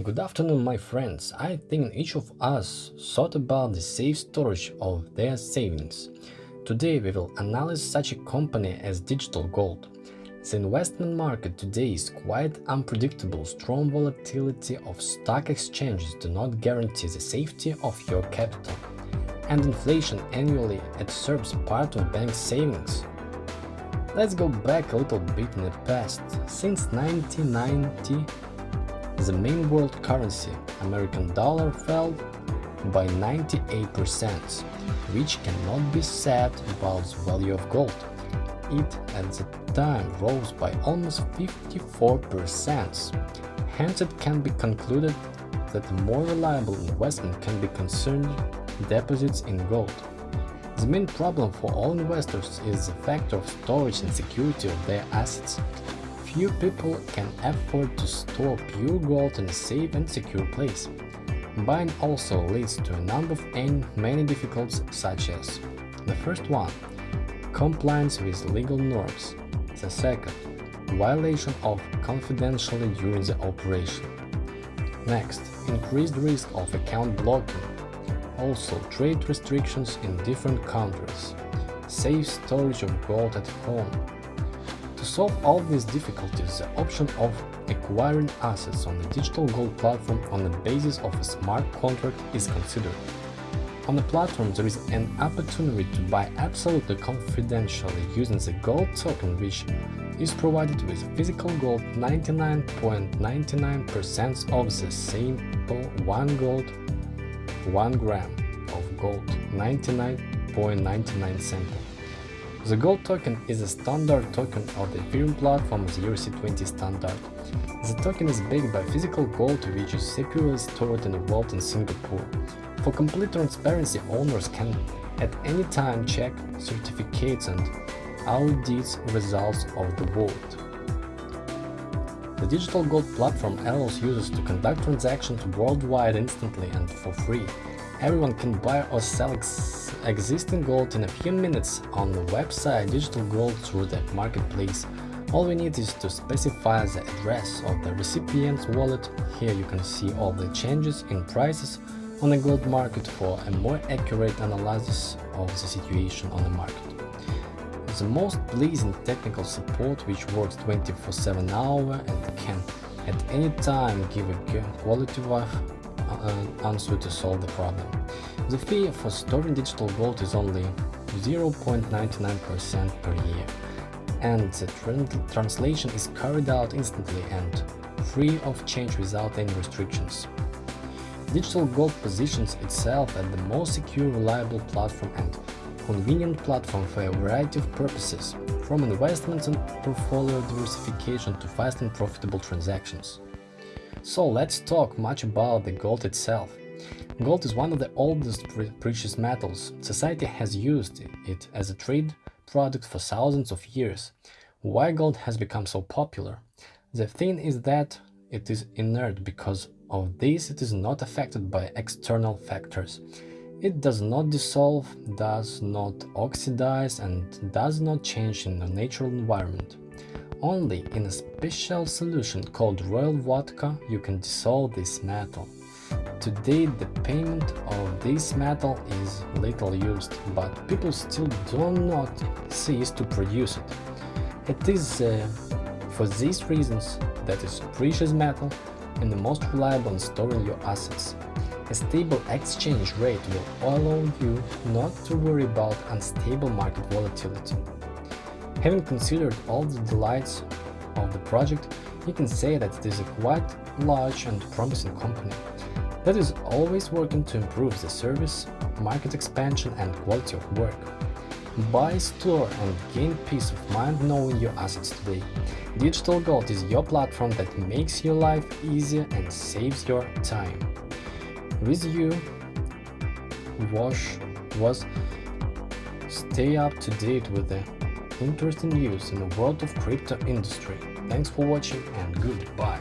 Good afternoon my friends, I think each of us thought about the safe storage of their savings. Today we will analyze such a company as Digital Gold. The investment market today is quite unpredictable, strong volatility of stock exchanges do not guarantee the safety of your capital, and inflation annually absorbs part of bank savings. Let's go back a little bit in the past. Since 1990, the main world currency, American dollar, fell by 98%, which cannot be said about the value of gold. It at the time rose by almost 54%. Hence it can be concluded that a more reliable investment can be concerned deposits in gold. The main problem for all investors is the factor of storage and security of their assets. Few people can afford to store pure gold in a safe and secure place. Buying also leads to a number of and many difficulties such as the first one – compliance with legal norms, the second – violation of confidentiality during the operation. Next, increased risk of account blocking, also trade restrictions in different countries, safe storage of gold at home, to solve all these difficulties, the option of acquiring assets on the digital gold platform on the basis of a smart contract is considered. On the platform, there is an opportunity to buy absolutely confidentially using the gold token which is provided with physical gold 99.99% of the simple 1 gold 1 gram of gold 99.99 sample. The gold token is a standard token of the Ethereum platform's ERC20 standard. The token is backed by physical gold which is securely stored in a vault in Singapore. For complete transparency, owners can at any time check certificates and audit results of the vault. The Digital Gold platform allows users to conduct transactions worldwide instantly and for free. Everyone can buy or sell ex existing gold in a few minutes on the website Digital Gold through the marketplace. All we need is to specify the address of the recipient's wallet. Here you can see all the changes in prices on the gold market for a more accurate analysis of the situation on the market. The most pleasing technical support which works 24-7 hour and can at any time give a quality of Uh, answer to solve the problem. The fee for storing digital gold is only 0.99% per year, and the translation is carried out instantly and free of change without any restrictions. Digital Gold positions itself as the most secure, reliable platform and convenient platform for a variety of purposes, from investments and portfolio diversification to fast and profitable transactions. So let's talk much about the gold itself. Gold is one of the oldest precious metals. Society has used it as a trade product for thousands of years. Why gold has become so popular? The thing is that it is inert because of this it is not affected by external factors. It does not dissolve, does not oxidize and does not change in the natural environment. Only in a special solution called royal vodka you can dissolve this metal. Today the payment of this metal is little used, but people still do not cease to produce it. It is uh, for these reasons that is precious metal and the most reliable in storing your assets. A stable exchange rate will allow you not to worry about unstable market volatility. Having considered all the delights of the project, you can say that it is a quite large and promising company that is always working to improve the service, market expansion and quality of work. Buy, store and gain peace of mind knowing your assets today. Digital Gold is your platform that makes your life easier and saves your time. With you, Wash was stay up to date with the interesting news in the world of crypto industry. Thanks for watching and goodbye.